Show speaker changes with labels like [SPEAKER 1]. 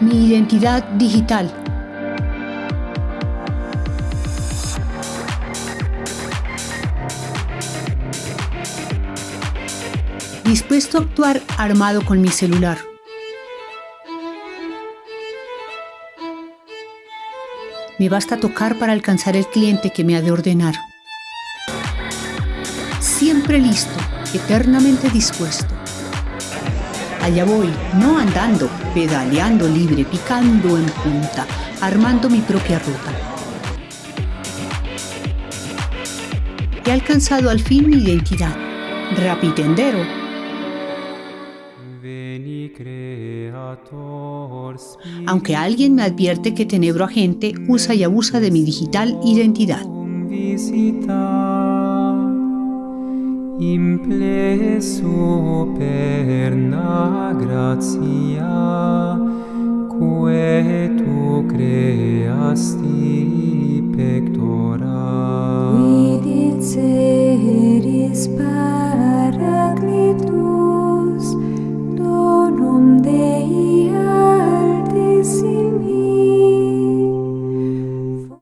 [SPEAKER 1] Mi identidad digital. Dispuesto a actuar armado con mi celular. Me basta tocar para alcanzar el cliente que me ha de ordenar. Siempre listo, eternamente dispuesto. Allá voy, no andando, pedaleando libre, picando en punta, armando mi propia ruta. He alcanzado al fin mi identidad, rapitendero. Aunque alguien me advierte que Tenebro Agente usa y abusa de mi digital identidad.
[SPEAKER 2] impleso perna gratia quae tu creasti pectora. Quid in seris paraclitus